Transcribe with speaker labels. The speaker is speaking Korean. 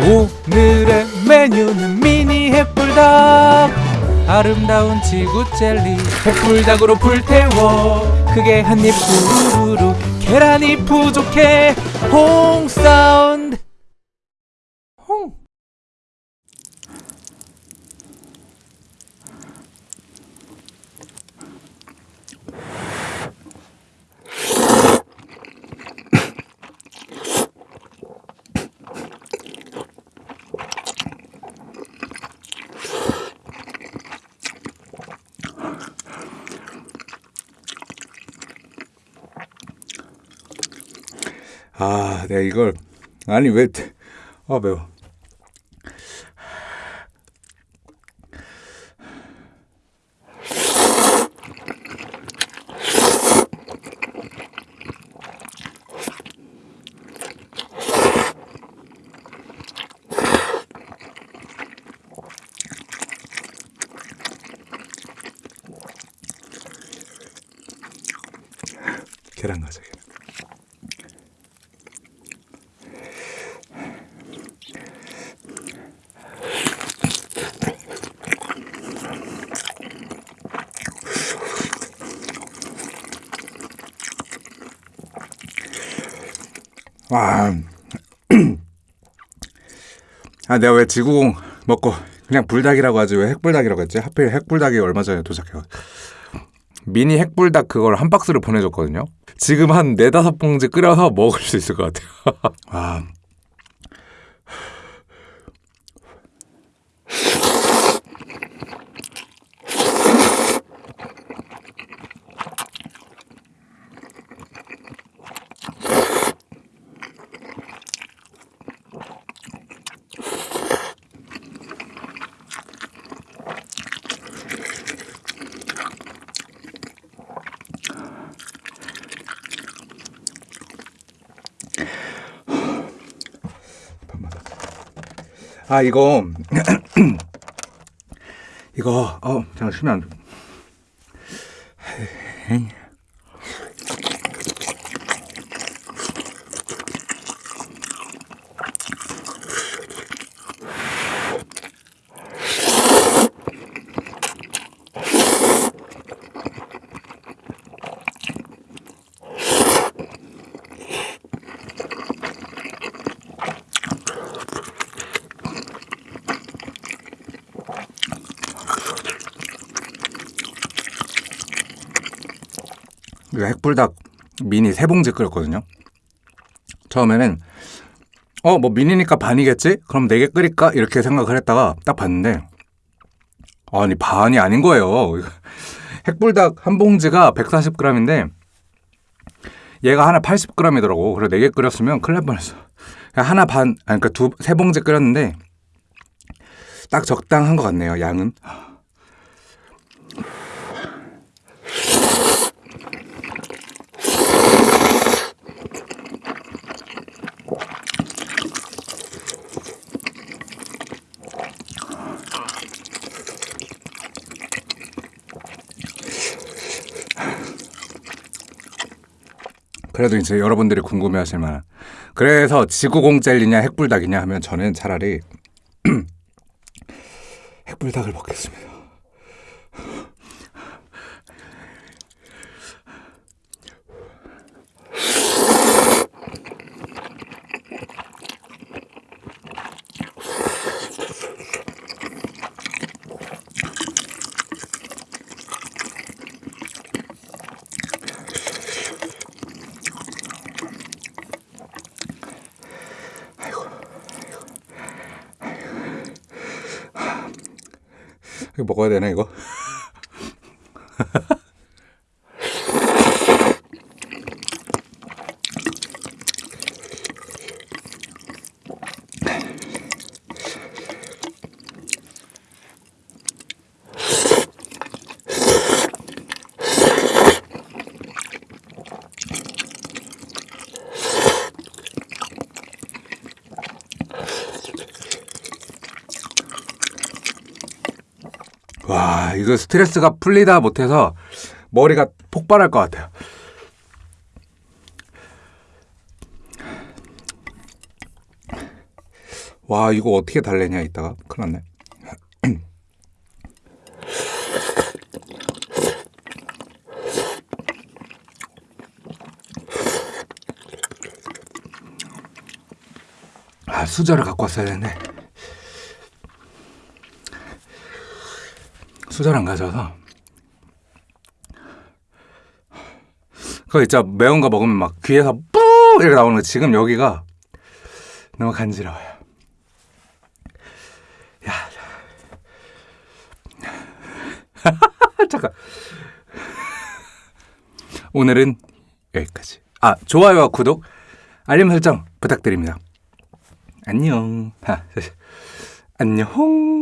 Speaker 1: 오늘의 메뉴는 미니 핵불닭. 아름다운 지구 젤리. 핵불닭으로 불태워. 크게 한입 후루루 계란이 부족해. 홍 사운드 홍
Speaker 2: 아, 내가 이걸 아니 왜? 아 매워. 계란 가자 계란. 와. 아, 내가 왜 지구공 먹고 그냥 불닭이라고 하지 왜 핵불닭이라고 했지? 하필 핵불닭이 얼마 전에 도착해요. 미니 핵불닭 그걸 한 박스를 보내줬거든요. 지금 한 네다섯 봉지 끓여서 먹을 수 있을 것 같아요. 아. 아 이거. 이거 어쉬 핵불닭 미니 세 봉지 끓였거든요. 처음에는 어 뭐 미니니까 반이겠지? 그럼 네 개 끓일까? 이렇게 생각을 했다가 딱 봤는데 아니 반이 아닌 거예요. 핵불닭 한 봉지가 140g인데 얘가 하나 80g이더라고. 그래서 네 개 끓였으면 큰일 날 뻔했어. 하나 반 아니 그러니까 두 세 봉지 끓였는데 딱 적당한 것 같네요. 양은. 그래도 이제 여러분들이 궁금해하실 만한 그래서 지구공 젤리냐 핵불닭이냐 하면 저는 차라리 핵불닭을 먹겠습니다. 이거 먹어야 되나 이거? 와 이거 스트레스가 풀리다 못해서 머리가 폭발할 것 같아요. 와 이거 어떻게 달래냐 이따가? 큰일 났네. 아 수저를 갖고 왔어야 되는 수저를 안 가져와서. 그거 있죠 매운 거 먹으면 막 귀에서 뿌! 이렇게 나오는 거 지금 여기가 너무 간지러워요. 야. 잠깐. 오늘은 여기까지. 아 좋아요와 구독 알림 설정 부탁드립니다. 안녕. 아, 안녕